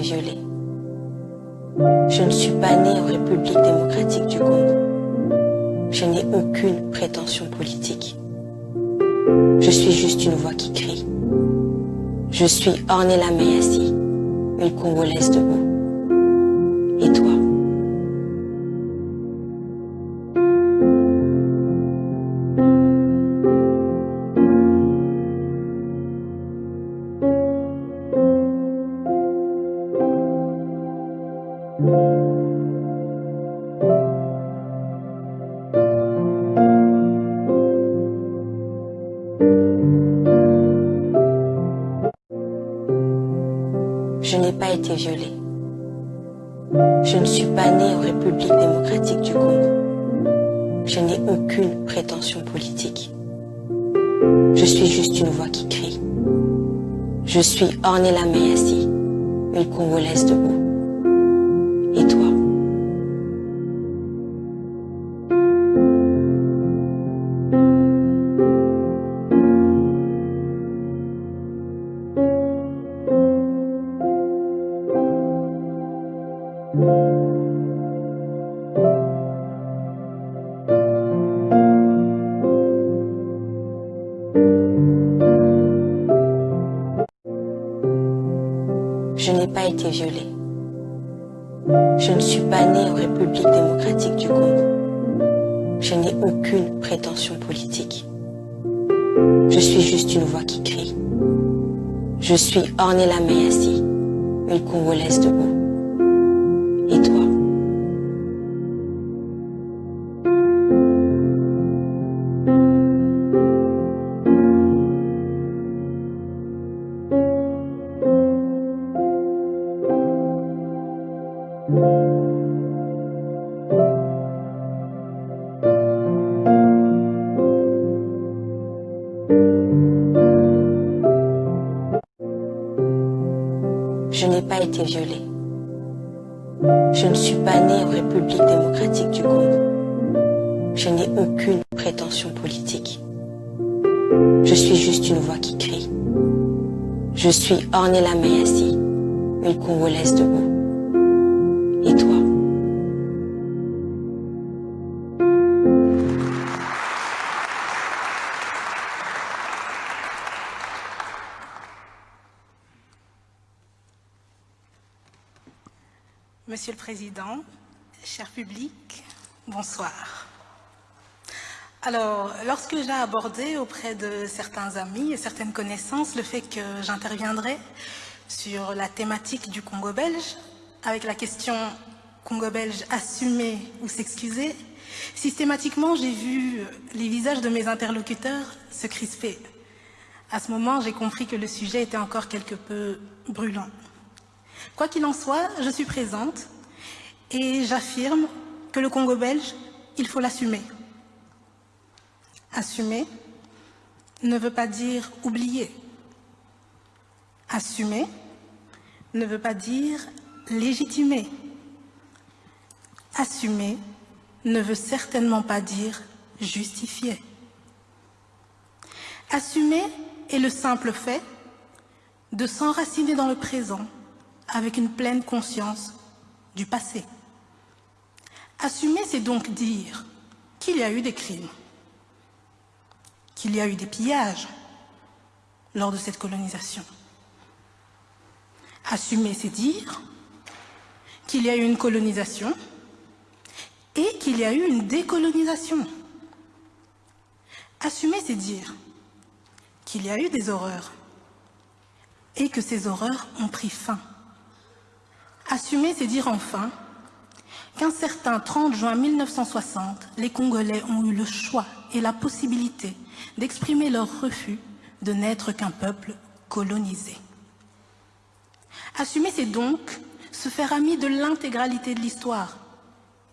Je ne suis pas née en République démocratique du Congo. Je n'ai aucune prétention politique. Je suis juste une voix qui crie. Je suis Ornella Meyassi, une Congolaise debout. Et toi? Été violée. Je ne suis pas née en République démocratique du Congo. Je n'ai aucune prétention politique. Je suis juste une voix qui crie. Je suis Ornella Meyassi, une Congolaise debout. Je ne suis pas née en République démocratique du Congo. Je n'ai aucune prétention politique. Je suis juste une voix qui crie. Je suis Ornella Meyassi, une Congolaise debout. Violée. Je ne suis pas née en République démocratique du Congo. Je n'ai aucune prétention politique. Je suis juste une voix qui crie. Je suis Ornella Meyassi, une Congolaise debout. Monsieur le Président, cher public, bonsoir. Alors, lorsque j'ai abordé auprès de certains amis et certaines connaissances le fait que j'interviendrai sur la thématique du Congo belge, avec la question Congo belge assumer ou s'excuser, systématiquement j'ai vu les visages de mes interlocuteurs se crisper. À ce moment, j'ai compris que le sujet était encore quelque peu brûlant. Quoi qu'il en soit, je suis présente et j'affirme que le Congo belge, il faut l'assumer. Assumer ne veut pas dire oublier. Assumer ne veut pas dire légitimer. Assumer ne veut certainement pas dire justifier. Assumer est le simple fait de s'enraciner dans le présent avec une pleine conscience du passé. Assumer, c'est donc dire qu'il y a eu des crimes, qu'il y a eu des pillages lors de cette colonisation. Assumer, c'est dire qu'il y a eu une colonisation et qu'il y a eu une décolonisation. Assumer, c'est dire qu'il y a eu des horreurs et que ces horreurs ont pris fin. Assumer, c'est dire enfin qu'un certain 30 juin 1960, les Congolais ont eu le choix et la possibilité d'exprimer leur refus de n'être qu'un peuple colonisé. Assumer, c'est donc se faire ami de l'intégralité de l'histoire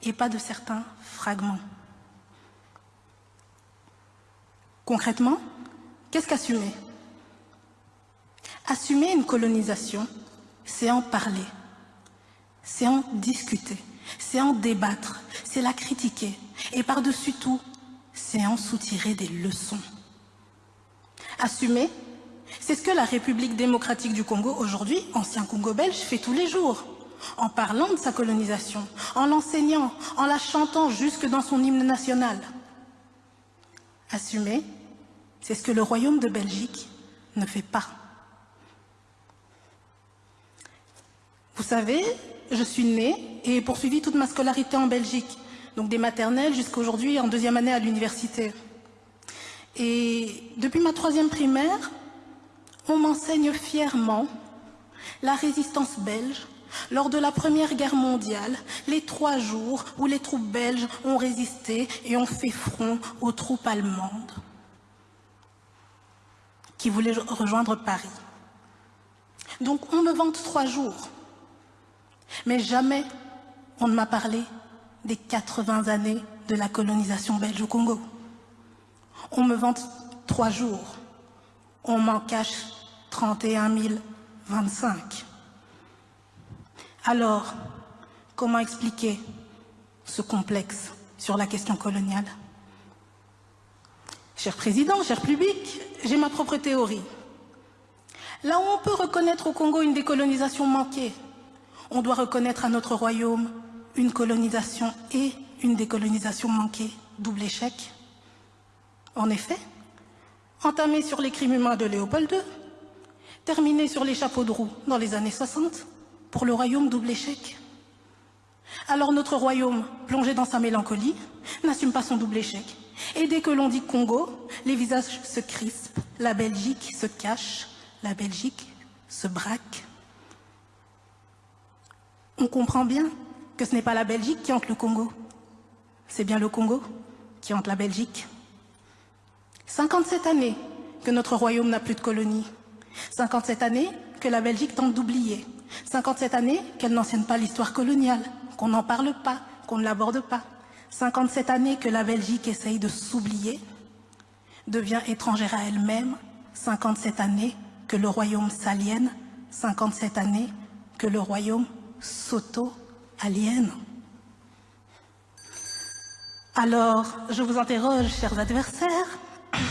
et pas de certains fragments. Concrètement, qu'est-ce qu'assumer? Assumer une colonisation, c'est en parler, c'est en discuter, c'est en débattre, c'est la critiquer. Et par-dessus tout, c'est en soutirer des leçons. Assumer, C'est ce que la République démocratique du Congo, aujourd'hui, ancien Congo belge, fait tous les jours, en parlant de sa colonisation, en l'enseignant, en la chantant jusque dans son hymne national. Assumer, c'est ce que le Royaume de Belgique ne fait pas. Vous savez, je suis née et poursuivi toute ma scolarité en Belgique, donc des maternelles jusqu'à aujourd'hui en deuxième année à l'université. Et depuis ma troisième primaire, on m'enseigne fièrement la résistance belge lors de la Première Guerre mondiale, les trois jours où les troupes belges ont résisté et ont fait front aux troupes allemandes qui voulaient rejoindre Paris. Donc on me vante trois jours, mais jamais on ne m'a parlé des 80 années de la colonisation belge au Congo. On me vante trois jours, on m'en cache 31 025. Alors, comment expliquer ce complexe sur la question coloniale? Cher Président, cher public, j'ai ma propre théorie. Là où on peut reconnaître au Congo une décolonisation manquée, on doit reconnaître à notre royaume une colonisation et une décolonisation manquée, double échec. En effet, entamé sur les crimes humains de Léopold II, terminé sur les chapeaux de roue dans les années 60, pour le royaume double échec. Alors notre royaume, plongé dans sa mélancolie, n'assume pas son double échec. Et dès que l'on dit Congo, les visages se crispent, la Belgique se cache, la Belgique se braque. On comprend bien que ce n'est pas la Belgique qui hante le Congo, c'est bien le Congo qui hante la Belgique. 57 années que notre royaume n'a plus de colonies. 57 années que la Belgique tente d'oublier. 57 années qu'elle n'enseigne pas l'histoire coloniale, qu'on n'en parle pas, qu'on ne l'aborde pas. 57 années que la Belgique essaye de s'oublier, devient étrangère à elle-même. 57 années que le royaume s'aliène. 57 années que le royaume s'auto-aliène. Alors, je vous interroge, chers adversaires,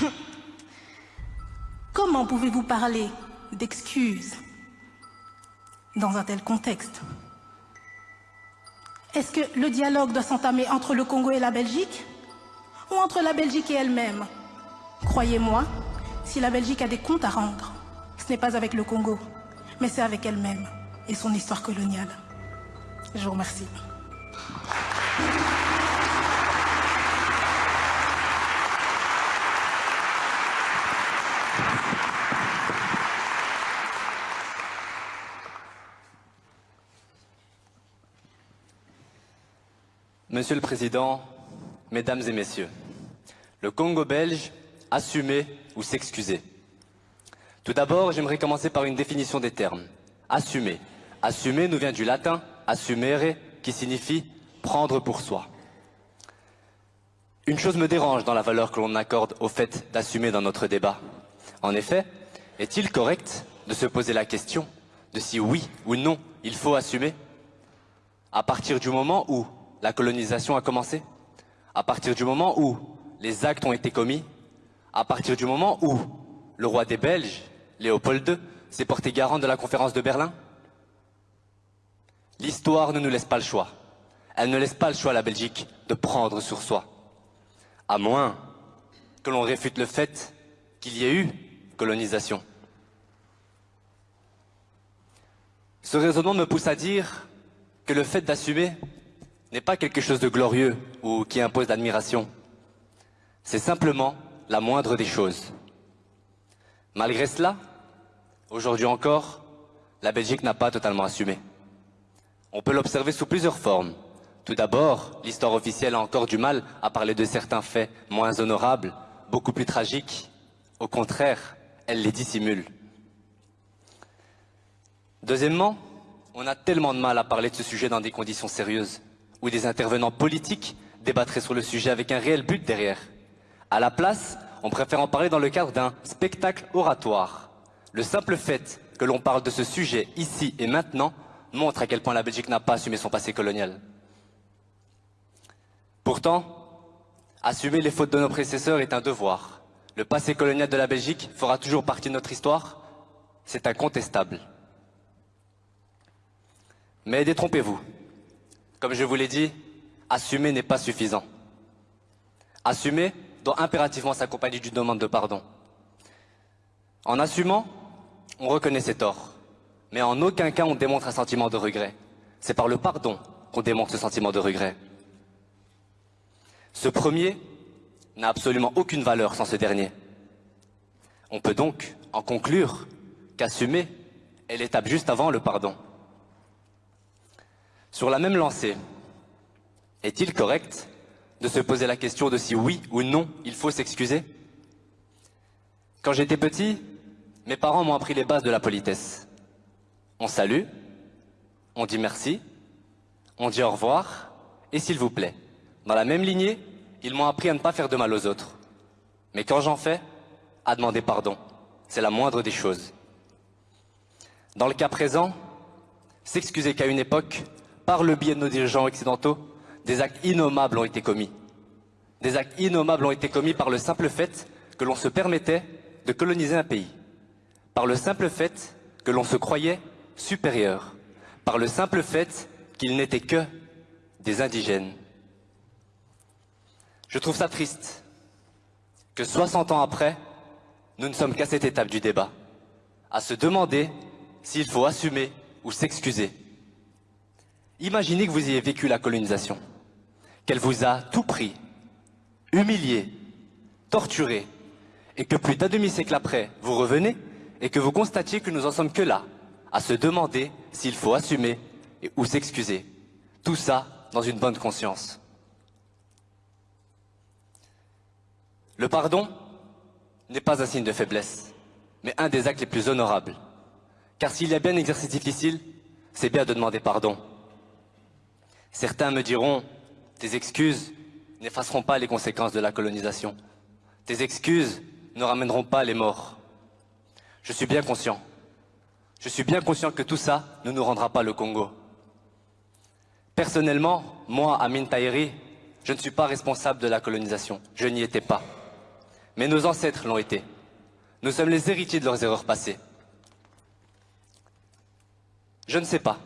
comment pouvez-vous parler d'excuses dans un tel contexte? Est-ce que le dialogue doit s'entamer entre le Congo et la Belgique ou entre la Belgique et elle-même? Croyez-moi, si la Belgique a des comptes à rendre, ce n'est pas avec le Congo, mais c'est avec elle-même et son histoire coloniale. Je vous remercie. Monsieur le Président, Mesdames et Messieurs, le Congo belge, assumer ou s'excuser. Tout d'abord, j'aimerais commencer par une définition des termes. Assumer. Assumer nous vient du latin assumere, qui signifie prendre pour soi. Une chose me dérange dans la valeur que l'on accorde au fait d'assumer dans notre débat. En effet, est-il correct de se poser la question de si oui ou non il faut assumer? À partir du moment où la colonisation a commencé? À partir du moment où les actes ont été commis? À partir du moment où le roi des Belges, Léopold II, s'est porté garant de la conférence de Berlin? L'histoire ne nous laisse pas le choix. Elle ne laisse pas le choix à la Belgique de prendre sur soi. À moins que l'on réfute le fait qu'il y ait eu colonisation. Ce raisonnement me pousse à dire que le fait d'assumer n'est pas quelque chose de glorieux ou qui impose l'admiration. C'est simplement la moindre des choses. Malgré cela, aujourd'hui encore, la Belgique n'a pas totalement assumé. On peut l'observer sous plusieurs formes. Tout d'abord, l'histoire officielle a encore du mal à parler de certains faits moins honorables, beaucoup plus tragiques. Au contraire, elle les dissimule. Deuxièmement, on a tellement de mal à parler de ce sujet dans des conditions sérieuses où des intervenants politiques débattraient sur le sujet avec un réel but derrière. À la place, on préfère en parler dans le cadre d'un spectacle oratoire. Le simple fait que l'on parle de ce sujet ici et maintenant montre à quel point la Belgique n'a pas assumé son passé colonial. Pourtant, assumer les fautes de nos prédécesseurs est un devoir. Le passé colonial de la Belgique fera toujours partie de notre histoire, c'est incontestable. Mais détrompez-vous. Comme je vous l'ai dit, assumer n'est pas suffisant. Assumer doit impérativement s'accompagner d'une demande de pardon. En assumant, on reconnaît ses torts, mais en aucun cas on démontre un sentiment de regret. C'est par le pardon qu'on démontre ce sentiment de regret. Ce premier n'a absolument aucune valeur sans ce dernier. On peut donc en conclure qu'assumer est l'étape juste avant le pardon. Sur la même lancée, est-il correct de se poser la question de si oui ou non il faut s'excuser? Quand j'étais petit, mes parents m'ont appris les bases de la politesse. On salue, on dit merci, on dit au revoir et s'il vous plaît. Dans la même lignée, ils m'ont appris à ne pas faire de mal aux autres. Mais quand j'en fais, à demander pardon. C'est la moindre des choses. Dans le cas présent, s'excuser qu'à une époque, par le biais de nos dirigeants occidentaux, des actes innommables ont été commis. Des actes innommables ont été commis par le simple fait que l'on se permettait de coloniser un pays. Par le simple fait que l'on se croyait supérieur. Par le simple fait qu'ils n'étaient que des indigènes. Je trouve ça triste que 60 ans après, nous ne sommes qu'à cette étape du débat, à se demander s'il faut assumer ou s'excuser. Imaginez que vous ayez vécu la colonisation, qu'elle vous a tout pris, humilié, torturé, et que plus d'un demi-siècle après, vous revenez et que vous constatiez que nous en sommes que là, à se demander s'il faut assumer ou s'excuser. Tout ça dans une bonne conscience. Le pardon n'est pas un signe de faiblesse, mais un des actes les plus honorables. Car s'il y a bien un exercice difficile, c'est bien de demander pardon. Certains me diront, tes excuses n'effaceront pas les conséquences de la colonisation. Tes excuses ne ramèneront pas les morts. Je suis bien conscient. Je suis bien conscient que tout ça ne nous rendra pas le Congo. Personnellement, moi, Amin Tahiri, je ne suis pas responsable de la colonisation. Je n'y étais pas. Mais nos ancêtres l'ont été. Nous sommes les héritiers de leurs erreurs passées. Je ne sais pas.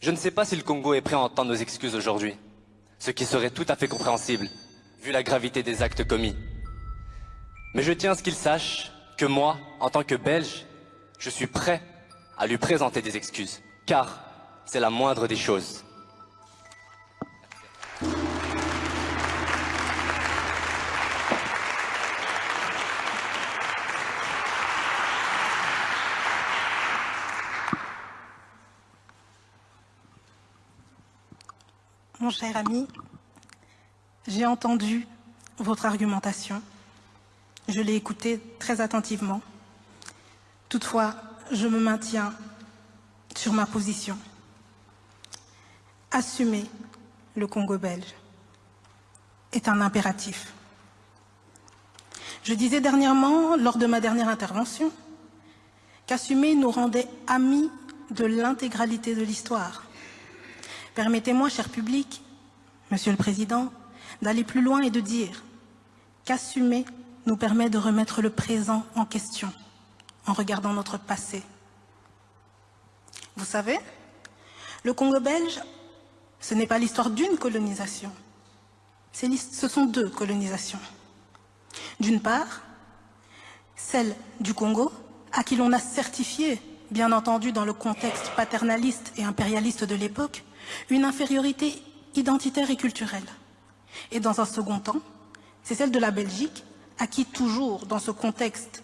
Je ne sais pas si le Congo est prêt à entendre nos excuses aujourd'hui, ce qui serait tout à fait compréhensible, vu la gravité des actes commis. Mais je tiens à ce qu'il sache que moi, en tant que Belge, je suis prêt à lui présenter des excuses, car c'est la moindre des choses. Mon cher ami, j'ai entendu votre argumentation. Je l'ai écoutée très attentivement. Toutefois, je me maintiens sur ma position. Assumer le Congo belge est un impératif. Je disais dernièrement, lors de ma dernière intervention, qu'assumer nous rendait amis de l'intégralité de l'histoire. Permettez-moi, cher public, Monsieur le Président, d'aller plus loin et de dire qu'assumer nous permet de remettre le présent en question en regardant notre passé. Vous savez, le Congo belge, ce n'est pas l'histoire d'une colonisation, ce sont deux colonisations. D'une part, celle du Congo, à qui l'on a certifié, bien entendu dans le contexte paternaliste et impérialiste de l'époque, une infériorité identitaire et culturelle. Et dans un second temps, c'est celle de la Belgique, à qui toujours, dans ce contexte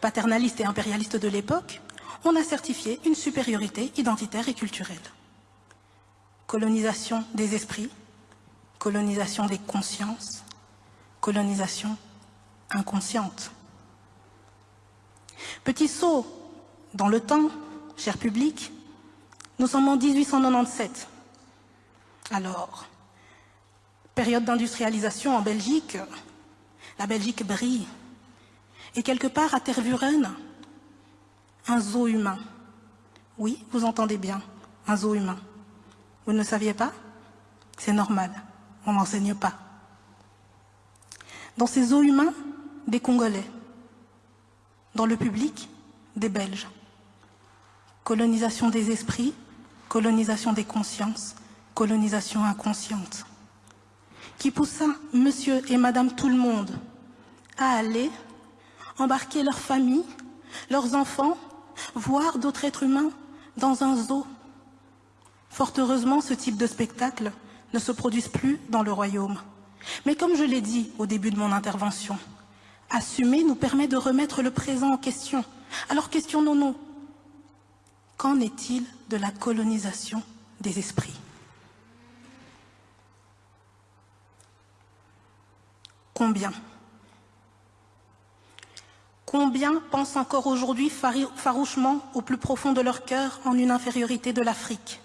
paternaliste et impérialiste de l'époque, on a certifié une supériorité identitaire et culturelle. Colonisation des esprits, colonisation des consciences, colonisation inconsciente. Petit saut dans le temps, cher public, nous sommes en 1897. Alors, période d'industrialisation en Belgique, la Belgique brille. Et quelque part à Tervuren, un zoo humain. Oui, vous entendez bien, un zoo humain. Vous ne le saviez pas? C'est normal, on n'enseigne pas. Dans ces zoos humains, des Congolais. Dans le public, des Belges. Colonisation des esprits, colonisation des consciences, colonisation inconsciente. Qui poussa monsieur et madame tout le monde à aller embarquer leurs familles, leurs enfants, voir d'autres êtres humains dans un zoo. Fort heureusement, ce type de spectacle ne se produise plus dans le royaume. Mais comme je l'ai dit au début de mon intervention, assumer nous permet de remettre le présent en question. Alors questionnons-nous, qu'en est-il de la colonisation des esprits? Combien Combien pensent encore aujourd'hui farouchement au plus profond de leur cœur en une infériorité de l'Afrique?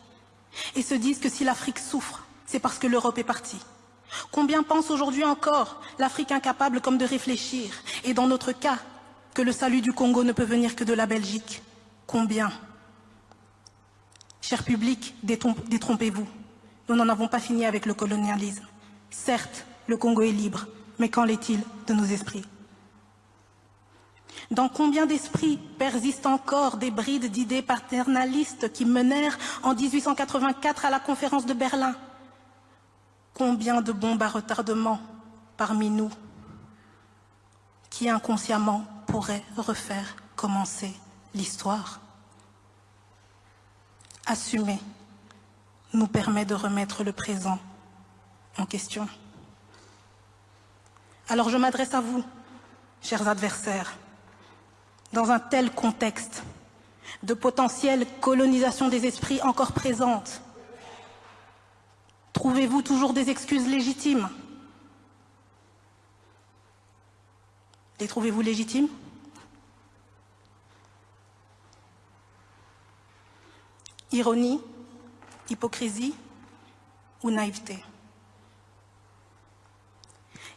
Et se disent que si l'Afrique souffre, c'est parce que l'Europe est partie. Combien pensent aujourd'hui encore l'Afrique incapable comme de réfléchir et dans notre cas, que le salut du Congo ne peut venir que de la Belgique? Combien? Cher public, détrompez-vous. Nous n'en avons pas fini avec le colonialisme. Certes, le Congo est libre, mais qu'en est-il de nos esprits? Dans combien d'esprits persistent encore des brides d'idées paternalistes qui menèrent en 1884 à la conférence de Berlin? Combien de bombes à retardement parmi nous qui inconsciemment pourraient refaire commencer l'histoire? Assumer nous permet de remettre le présent en question. Alors je m'adresse à vous, chers adversaires, dans un tel contexte de potentielle colonisation des esprits encore présente, trouvez-vous toujours des excuses légitimes? Les trouvez-vous légitimes? Ironie, hypocrisie ou naïveté?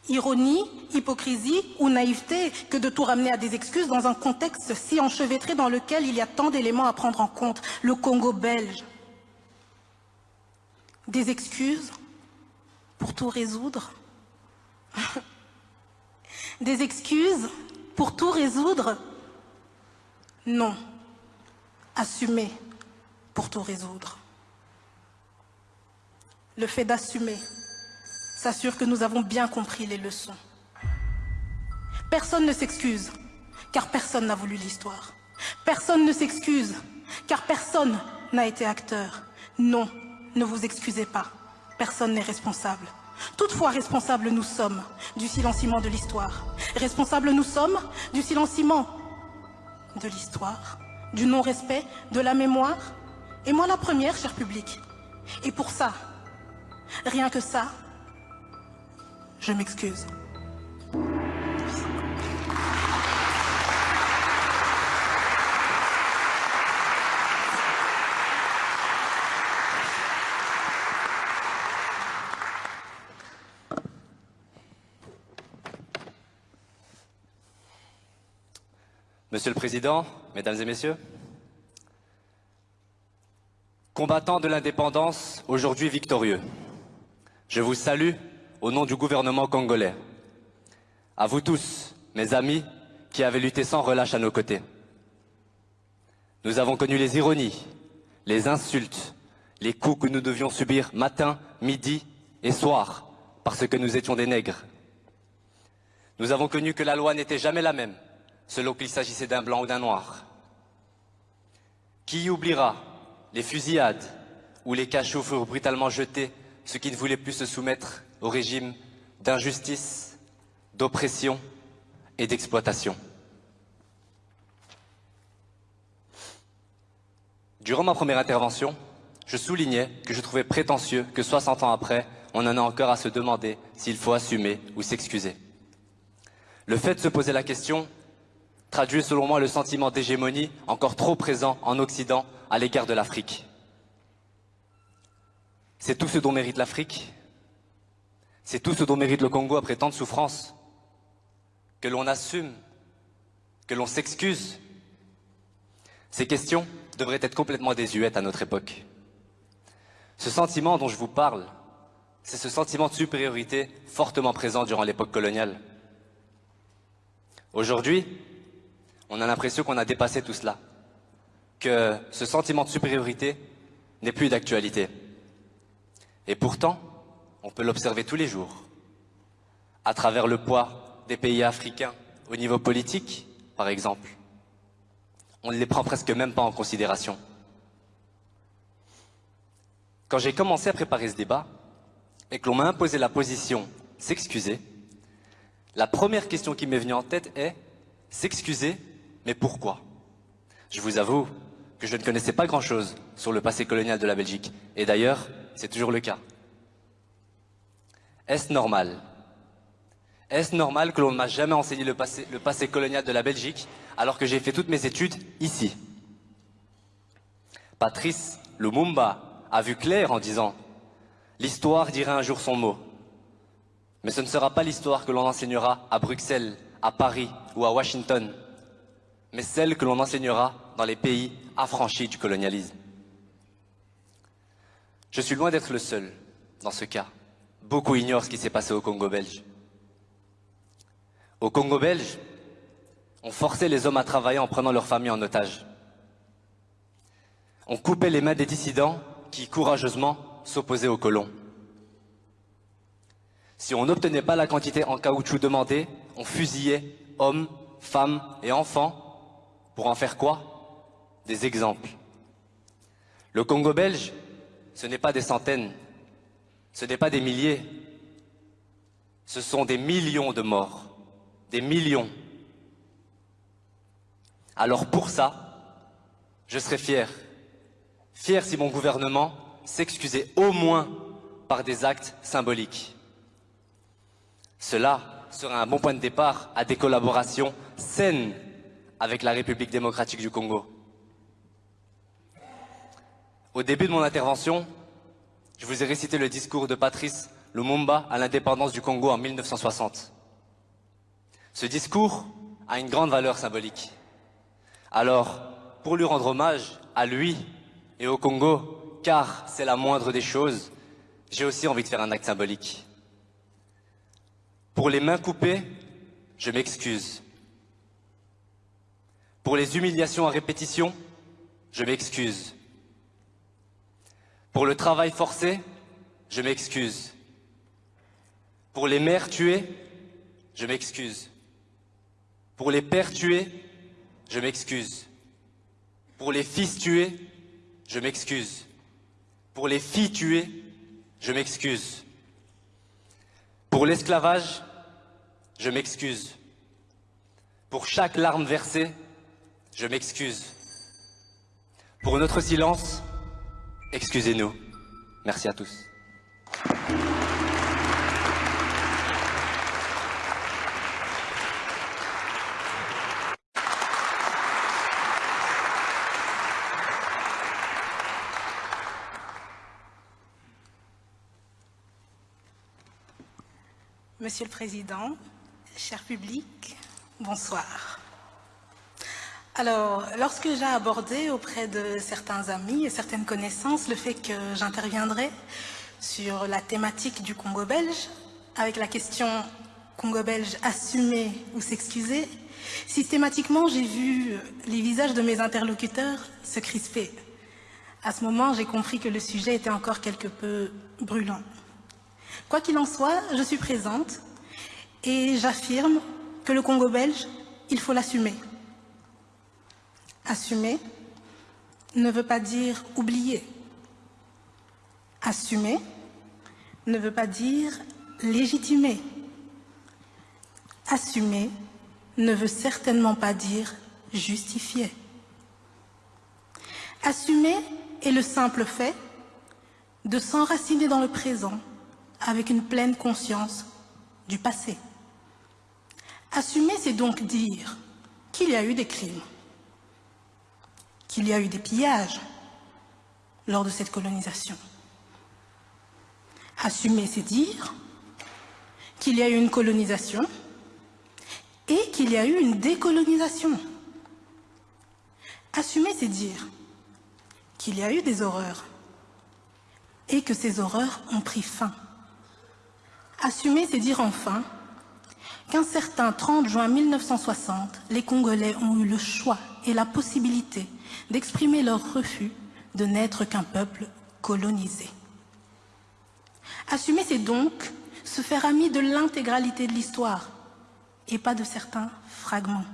Ironie, hypocrisie ou naïveté que de tout ramener à des excuses dans un contexte si enchevêtré dans lequel il y a tant d'éléments à prendre en compte. Le Congo belge. Des excuses pour tout résoudre Des excuses pour tout résoudre Non. Assumer pour tout résoudre. Le fait d'assumer s'assure que nous avons bien compris les leçons. Personne ne s'excuse, car personne n'a voulu l'histoire. Personne ne s'excuse, car personne n'a été acteur. Non, ne vous excusez pas, personne n'est responsable. Toutefois, responsables nous sommes du silenciement de l'histoire. Responsables nous sommes du silenciement de l'histoire, du non-respect, de la mémoire. Et moi la première, cher public. Et pour ça, rien que ça, je m'excuse. Monsieur le Président, Mesdames et Messieurs, combattants de l'indépendance, aujourd'hui victorieux, je vous salue au nom du gouvernement congolais. À vous tous, mes amis, qui avez lutté sans relâche à nos côtés. Nous avons connu les ironies, les insultes, les coups que nous devions subir matin, midi et soir, parce que nous étions des nègres. Nous avons connu que la loi n'était jamais la même, selon qu'il s'agissait d'un blanc ou d'un noir. Qui oubliera les fusillades ou les cachots furent brutalement jetés, ceux qui ne voulaient plus se soumettre au régime d'injustice, d'oppression et d'exploitation. Durant ma première intervention, je soulignais que je trouvais prétentieux que 60 ans après, on en a encore à se demander s'il faut assumer ou s'excuser. Le fait de se poser la question traduit selon moi le sentiment d'hégémonie encore trop présent en Occident à l'égard de l'Afrique. C'est tout ce dont mérite l'Afrique, c'est tout ce dont mérite le Congo après tant de souffrances. Que l'on assume, que l'on s'excuse. Ces questions devraient être complètement désuètes à notre époque. Ce sentiment dont je vous parle, c'est ce sentiment de supériorité fortement présent durant l'époque coloniale. Aujourd'hui, On a l'impression qu'on a dépassé tout cela, que ce sentiment de supériorité n'est plus d'actualité. Et pourtant, on peut l'observer tous les jours, à travers le poids des pays africains au niveau politique, par exemple. On ne les prend presque même pas en considération. Quand j'ai commencé à préparer ce débat, et que l'on m'a imposé la position s'excuser, la première question qui m'est venue en tête est s'excuser, mais pourquoi? Je vous avoue que je ne connaissais pas grand-chose sur le passé colonial de la Belgique, et d'ailleurs, c'est toujours le cas. Est-ce normal? Est-ce normal que l'on ne m'a jamais enseigné le passé, colonial de la Belgique alors que j'ai fait toutes mes études ici? Patrice Lumumba a vu clair en disant « L'histoire dira un jour son mot ». Mais ce ne sera pas l'histoire que l'on enseignera à Bruxelles, à Paris ou à Washington, mais celle que l'on enseignera dans les pays affranchis du colonialisme. Je suis loin d'être le seul dans ce cas. Beaucoup ignorent ce qui s'est passé au Congo belge. Au Congo belge, on forçait les hommes à travailler en prenant leur famille en otage. On coupait les mains des dissidents qui, courageusement, s'opposaient aux colons. Si on n'obtenait pas la quantité en caoutchouc demandée, on fusillait hommes, femmes et enfants. Pour en faire quoi? Des exemples. Le Congo belge, ce n'est pas des centaines, ce n'est pas des milliers, ce sont des millions de morts, des millions. Alors pour ça, je serais fier, fier si mon gouvernement s'excusait au moins par des actes symboliques. Cela serait un bon point de départ à des collaborations saines avec la République démocratique du Congo. Au début de mon intervention, je vous ai récité le discours de Patrice Lumumba à l'indépendance du Congo en 1960. Ce discours a une grande valeur symbolique. Alors, pour lui rendre hommage à lui et au Congo, car c'est la moindre des choses, j'ai aussi envie de faire un acte symbolique. Pour les mains coupées, je m'excuse. Pour les humiliations à répétition, je m'excuse. Pour le travail forcé, je m'excuse. Pour les mères tuées, je m'excuse. Pour les pères tués, je m'excuse. Pour les fils tués, je m'excuse. Pour les filles tuées, je m'excuse. Pour l'esclavage, je m'excuse. Pour chaque larme versée, je m'excuse. Pour notre silence, excusez-nous. Merci à tous. Monsieur le Président, cher public, bonsoir. Alors, lorsque j'ai abordé auprès de certains amis et certaines connaissances le fait que j'interviendrai sur la thématique du Congo belge, avec la question Congo belge assumer ou s'excuser, systématiquement j'ai vu les visages de mes interlocuteurs se crisper. À ce moment, j'ai compris que le sujet était encore quelque peu brûlant. Quoi qu'il en soit, je suis présente et j'affirme que le Congo belge, il faut l'assumer. Assumer ne veut pas dire oublier. Assumer ne veut pas dire légitimer. Assumer ne veut certainement pas dire justifier. Assumer est le simple fait de s'enraciner dans le présent avec une pleine conscience du passé. Assumer, c'est donc dire qu'il y a eu des crimes, qu'il y a eu des pillages lors de cette colonisation. Assumer, c'est dire qu'il y a eu une colonisation et qu'il y a eu une décolonisation. Assumer, c'est dire qu'il y a eu des horreurs et que ces horreurs ont pris fin. Assumer, c'est dire enfin qu'un certain 30 juin 1960, les Congolais ont eu le choix et la possibilité d'exprimer leur refus de n'être qu'un peuple colonisé. Assumer, c'est donc se faire ami de l'intégralité de l'histoire et pas de certains fragments.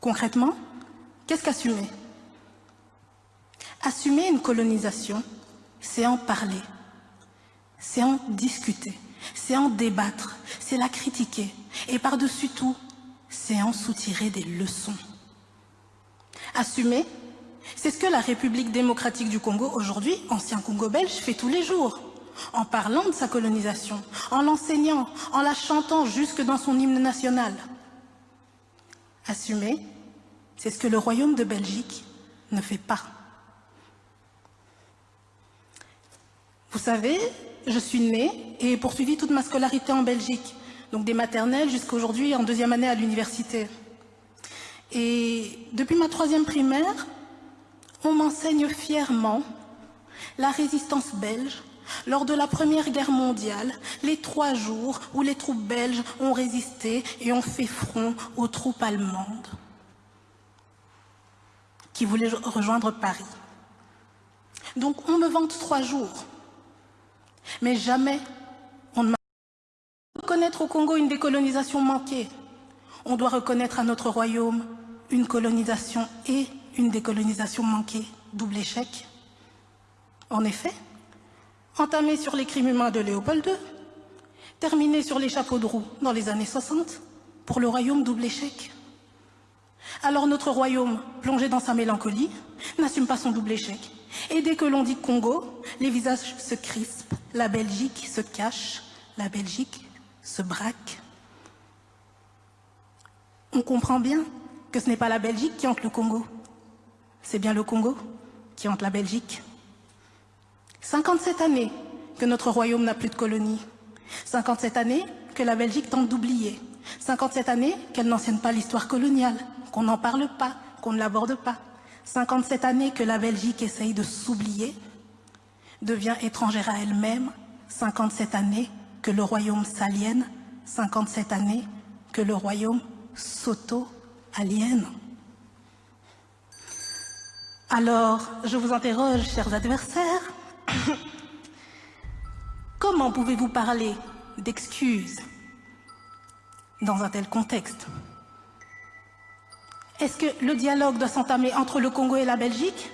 Concrètement, qu'est-ce qu'assumer? Assumer une colonisation, c'est en parler, c'est en discuter, c'est en débattre, c'est la critiquer et par-dessus tout, c'est en soutirer des leçons. Assumer, c'est ce que la République démocratique du Congo, aujourd'hui, ancien Congo belge, fait tous les jours, en parlant de sa colonisation, en l'enseignant, en la chantant jusque dans son hymne national. Assumer, c'est ce que le Royaume de Belgique ne fait pas. Vous savez, je suis née et poursuivi toute ma scolarité en Belgique, donc des maternelles jusqu'à aujourd'hui en deuxième année à l'université. Et depuis ma troisième primaire, on m'enseigne fièrement la résistance belge lors de la Première Guerre mondiale, les trois jours où les troupes belges ont résisté et ont fait front aux troupes allemandes qui voulaient rejoindre Paris. Donc on me vante trois jours, mais jamais on ne m'a reconnaître au Congo une décolonisation manquée. On doit reconnaître à notre royaume une colonisation et une décolonisation manquée, double échec. En effet, entamé sur les crimes humains de Léopold II, terminé sur les chapeaux de roue dans les années 60, pour le royaume double échec. Alors notre royaume, plongé dans sa mélancolie, n'assume pas son double échec. Et dès que l'on dit Congo, les visages se crispent, la Belgique se cache, la Belgique se braque. On comprend bien que ce n'est pas la Belgique qui hante le Congo, c'est bien le Congo qui hante la Belgique. 57 années que notre royaume n'a plus de colonies. 57 années que la Belgique tente d'oublier. 57 années qu'elle n'enseigne pas l'histoire coloniale, qu'on n'en parle pas, qu'on ne l'aborde pas. 57 années que la Belgique essaye de s'oublier, devient étrangère à elle-même. 57 années que le royaume s'aliène. 57 années que le royaume s'auto-aliène. Alors, je vous interroge, chers adversaires, comment pouvez-vous parler d'excuses? Dans un tel contexte Est-ce que le dialogue doit s'entamer entre le Congo et la Belgique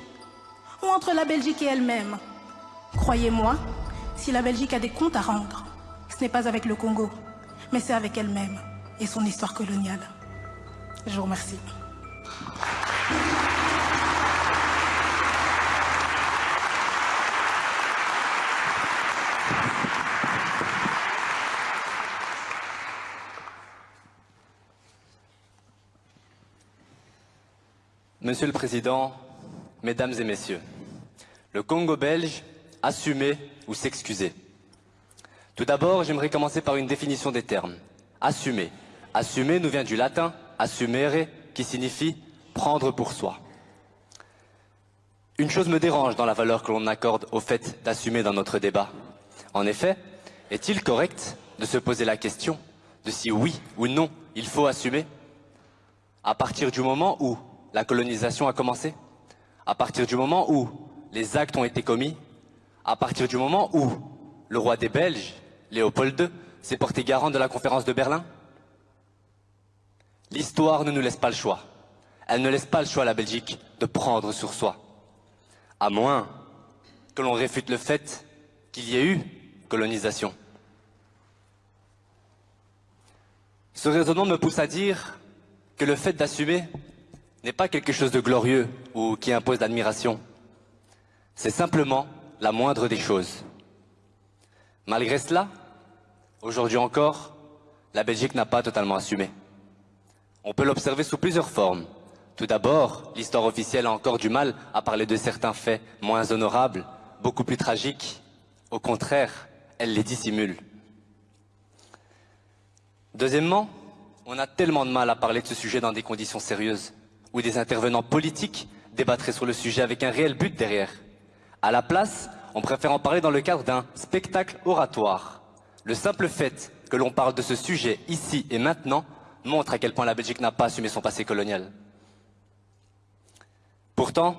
ou entre la Belgique et elle-même? Croyez-moi, si la Belgique a des comptes à rendre, ce n'est pas avec le Congo, mais c'est avec elle-même et son histoire coloniale. Je vous remercie. Monsieur le Président, Mesdames et Messieurs, le Congo belge, assumer ou s'excuser. Tout d'abord, j'aimerais commencer par une définition des termes. Assumer. Assumer nous vient du latin assumere, qui signifie prendre pour soi. Une chose me dérange dans la valeur que l'on accorde au fait d'assumer dans notre débat. En effet, est-il correct de se poser la question de si oui ou non il faut assumer? À partir du moment où la colonisation a commencé À partir du moment où les actes ont été commis À partir du moment où le roi des Belges, Léopold II, s'est porté garant de la conférence de Berlin L'histoire ne nous laisse pas le choix. Elle ne laisse pas le choix à la Belgique de prendre sur soi. À moins que l'on réfute le fait qu'il y ait eu colonisation. Ce raisonnement me pousse à dire que le fait d'assumer n'est pas quelque chose de glorieux ou qui impose l'admiration. C'est simplement la moindre des choses. Malgré cela, aujourd'hui encore, la Belgique n'a pas totalement assumé. On peut l'observer sous plusieurs formes. Tout d'abord, l'histoire officielle a encore du mal à parler de certains faits moins honorables, beaucoup plus tragiques. Au contraire, elle les dissimule. Deuxièmement, on a tellement de mal à parler de ce sujet dans des conditions sérieuses où des intervenants politiques débattraient sur le sujet avec un réel but derrière. À la place, on préfère en parler dans le cadre d'un spectacle oratoire. Le simple fait que l'on parle de ce sujet ici et maintenant montre à quel point la Belgique n'a pas assumé son passé colonial. Pourtant,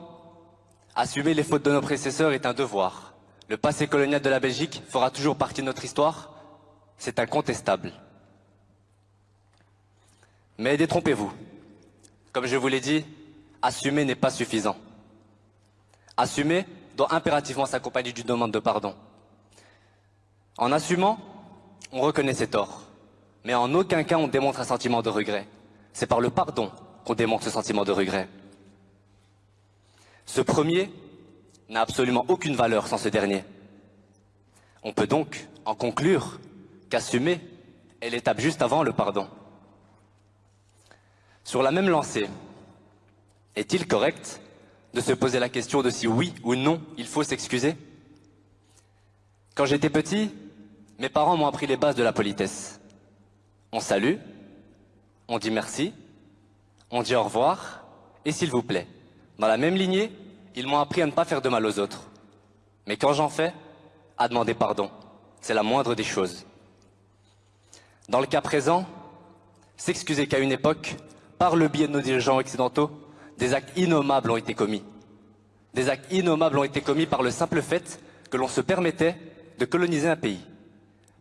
assumer les fautes de nos prédécesseurs est un devoir. Le passé colonial de la Belgique fera toujours partie de notre histoire, c'est incontestable. Mais détrompez-vous. Comme je vous l'ai dit, assumer n'est pas suffisant. Assumer doit impérativement s'accompagner d'une demande de pardon. En assumant, on reconnaît ses torts, mais en aucun cas on démontre un sentiment de regret. C'est par le pardon qu'on démontre ce sentiment de regret. Ce premier n'a absolument aucune valeur sans ce dernier. On peut donc en conclure qu'assumer est l'étape juste avant le pardon. Sur la même lancée, est-il correct de se poser la question de si oui ou non il faut s'excuser? Quand j'étais petit, mes parents m'ont appris les bases de la politesse. On salue, on dit merci, on dit au revoir et s'il vous plaît. Dans la même lignée, ils m'ont appris à ne pas faire de mal aux autres. Mais quand j'en fais, à demander pardon. C'est la moindre des choses. Dans le cas présent, s'excuser qu'à une époque, par le biais de nos dirigeants occidentaux, des actes innommables ont été commis. Des actes innommables ont été commis par le simple fait que l'on se permettait de coloniser un pays.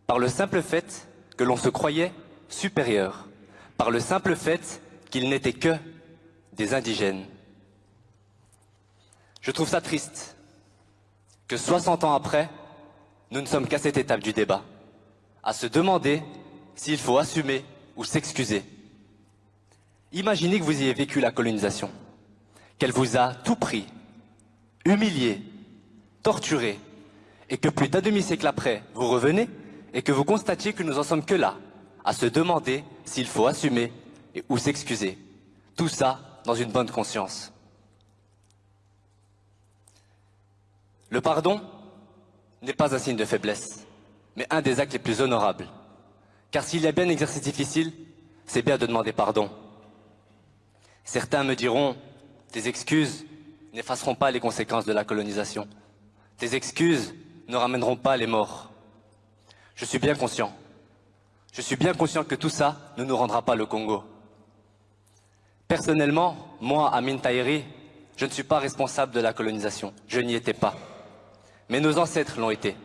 Par le simple fait que l'on se croyait supérieur. Par le simple fait qu'ils n'étaient que des indigènes. Je trouve ça triste que 60 ans après, nous ne sommes qu'à cette étape du débat, à se demander s'il faut assumer ou s'excuser. Imaginez que vous ayez vécu la colonisation, qu'elle vous a tout pris, humilié, torturé, et que plus d'un demi-siècle après, vous revenez et que vous constatiez que nous en sommes que là, à se demander s'il faut assumer ou s'excuser. Tout ça dans une bonne conscience. Le pardon n'est pas un signe de faiblesse, mais un des actes les plus honorables. Car s'il y a bien un exercice difficile, c'est bien de demander pardon. Certains me diront, tes excuses n'effaceront pas les conséquences de la colonisation. Tes excuses ne ramèneront pas les morts. Je suis bien conscient. Je suis bien conscient que tout ça ne nous rendra pas le Congo. Personnellement, moi, Amin Tahiri, je ne suis pas responsable de la colonisation. Je n'y étais pas mais nos ancêtres l'ont été.